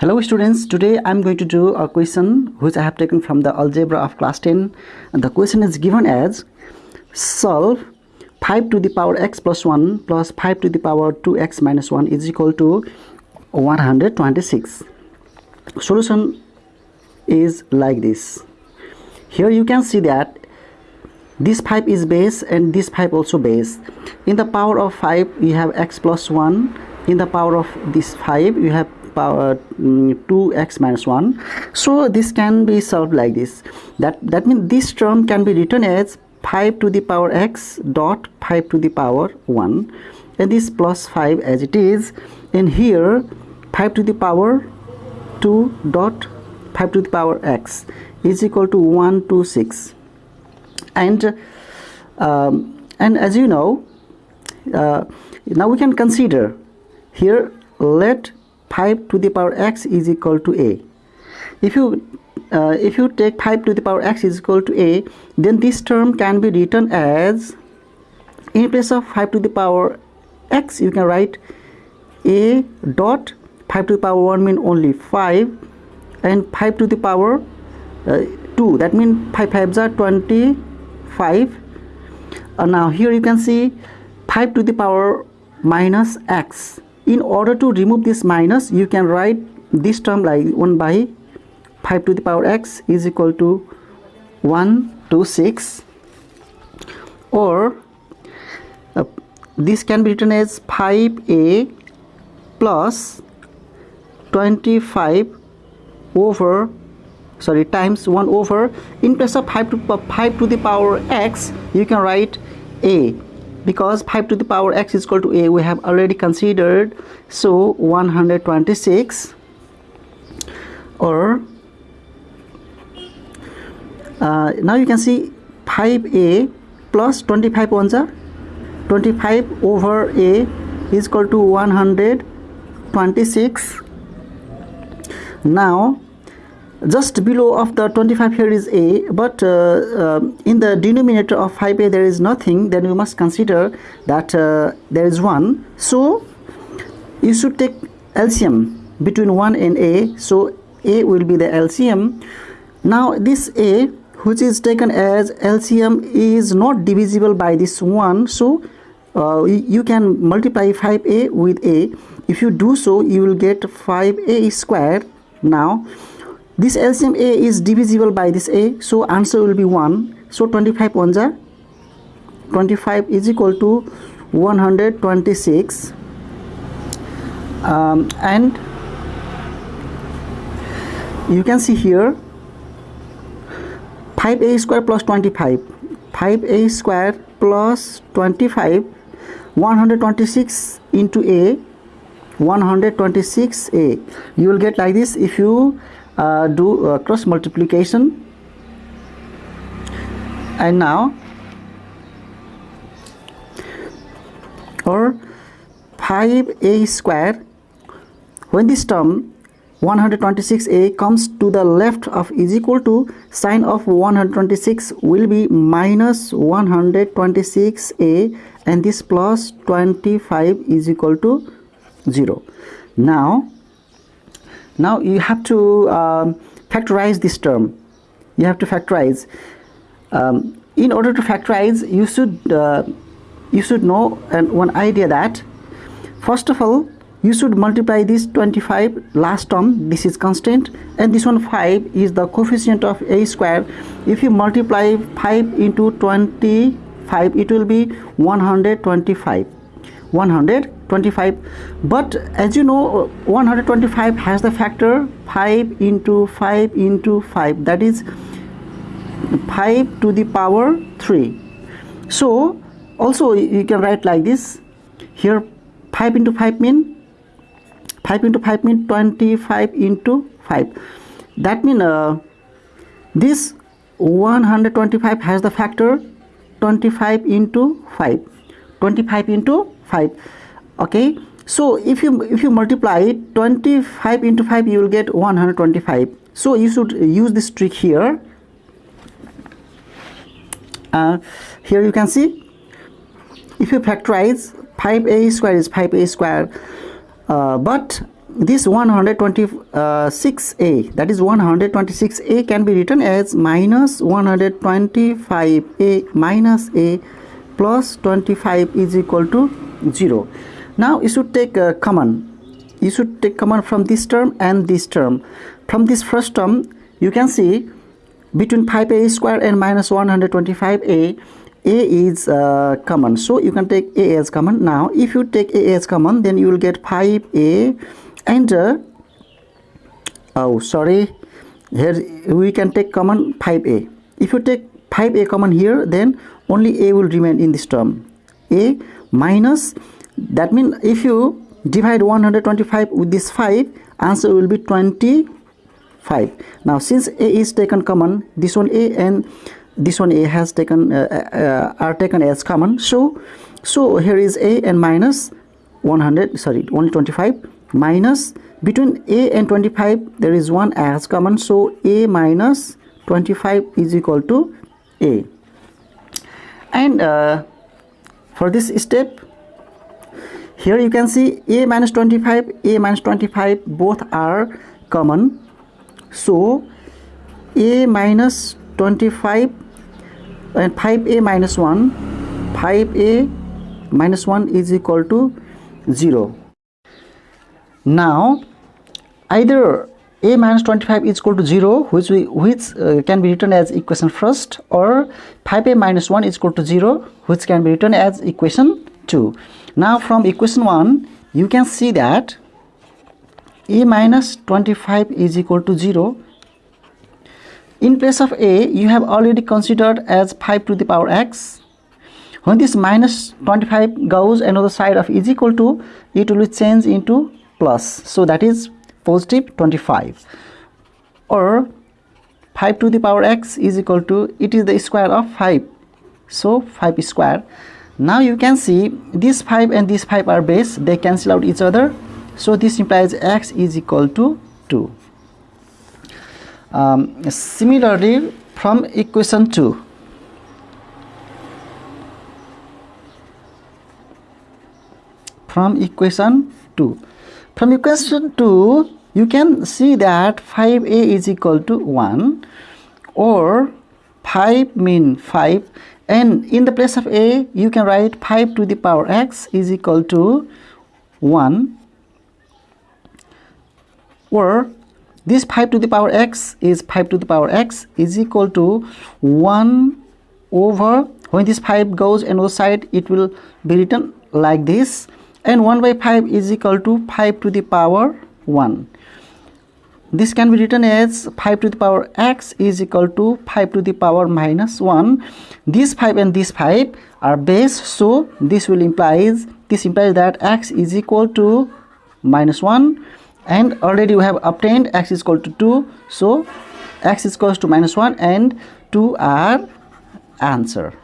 Hello students, today I'm going to do a question which I have taken from the algebra of class 10 and the question is given as solve 5 to the power x plus 1 plus 5 to the power 2x minus 1 is equal to 126. Solution is like this. Here you can see that this 5 is base and this 5 also base. In the power of 5 you have x plus 1. In the power of this 5 you have power 2x mm, minus 1 so this can be solved like this. That that means this term can be written as 5 to the power x dot 5 to the power 1 and this plus 5 as it is. And here 5 to the power 2 dot 5 to the power x is equal to 1 to 6 and um, and as you know uh, now we can consider here let 5 to the power x is equal to a. If you uh, if you take 5 to the power x is equal to a then this term can be written as in place of 5 to the power x you can write a dot 5 to the power 1 mean only 5 and 5 to the power uh, 2 that means 5 5s are 25 uh, now here you can see 5 to the power minus x in order to remove this minus you can write this term like 1 by 5 to the power x is equal to 1 to 6 or uh, this can be written as 5a plus 25 over sorry times 1 over. In place of 5 to 5 to the power x you can write a because 5 to the power x is equal to a we have already considered so 126 or uh, now you can see 5a plus 25 ones are 25 over a is equal to 126 now just below of the 25 here is a but uh, uh, in the denominator of 5a there is nothing then we must consider that uh, there is 1 so you should take LCM between 1 and a. So a will be the LCM now this a which is taken as LCM is not divisible by this 1 so uh, you can multiply 5a with a. If you do so you will get 5a squared now this LCM A is divisible by this A so answer will be 1 so 25 ones are 25 is equal to 126 um, and you can see here 5a square plus 25 5a square plus 25 126 into a 126a you will get like this if you do uh, cross multiplication. And now or 5a square when this term 126a comes to the left of is equal to sine of 126 will be minus 126a and this plus 25 is equal to 0 now now you have to um, factorize this term. You have to factorize. Um, in order to factorize you should uh, you should know and one idea that first of all you should multiply this 25 last term this is constant and this one 5 is the coefficient of a square. If you multiply 5 into 25 it will be 125 125 but as you know 125 has the factor 5 into 5 into 5 that is 5 to the power 3 so also you can write like this. Here 5 into 5 mean 5 into 5 mean 25 into 5 that mean uh, this 125 has the factor 25 into 5 25 into 5 okay? So if you if you multiply it 25 into 5 you will get 125 so you should use this trick here. Uh, here you can see. If you factorize 5a square is 5a square. Uh, but this 126a that is 126a can be written as minus 125a minus a plus 25 is equal to 0 now you should take a common you should take common from this term and this term. From this first term you can see between 5a square and minus 125a a is uh, common so you can take a as common now if you take a as common then you will get 5a and uh, oh sorry. Here we can take common 5a if you take 5a common here then only a will remain in this term. A minus. That means if you divide 125 with this 5 answer will be 25 now since a is taken common this one a and this one a has taken uh, uh, are taken as common. So so here is a and minus 100 sorry only 25 minus between a and 25 there is one as common. So a minus 25 is equal to a. And uh, for this step here you can see a minus 25 a minus 25 both are common so a minus 25 and 5a minus 1 5a minus 1 is equal to 0 now either a minus 25 is equal to 0 which we which uh, can be written as equation first or 5a minus 1 is equal to 0 which can be written as equation 2 now from equation 1 you can see that a minus 25 is equal to 0 in place of a you have already considered as 5 to the power x. When this minus 25 goes another side of is equal to it will change into plus. So that is positive 25 or 5 to the power x is equal to it is the square of 5 so 5 square. Now you can see this 5 and this 5 are base. They cancel out each other. So this implies x is equal to 2 um, similarly from equation 2 from equation 2 from equation 2, you can see that 5a is equal to 1 or 5 mean 5 and in the place of a you can write 5 to the power x is equal to 1 or this 5 to the power x is 5 to the power x is equal to 1 over when this 5 goes another side it will be written like this. And 1 by 5 is equal to 5 to the power 1 this can be written as 5 to the power x is equal to 5 to the power minus 1 this 5 and this 5 are base so this will implies this implies that x is equal to minus 1 and already we have obtained x is equal to 2 so x is equal to minus 1 and 2 are answer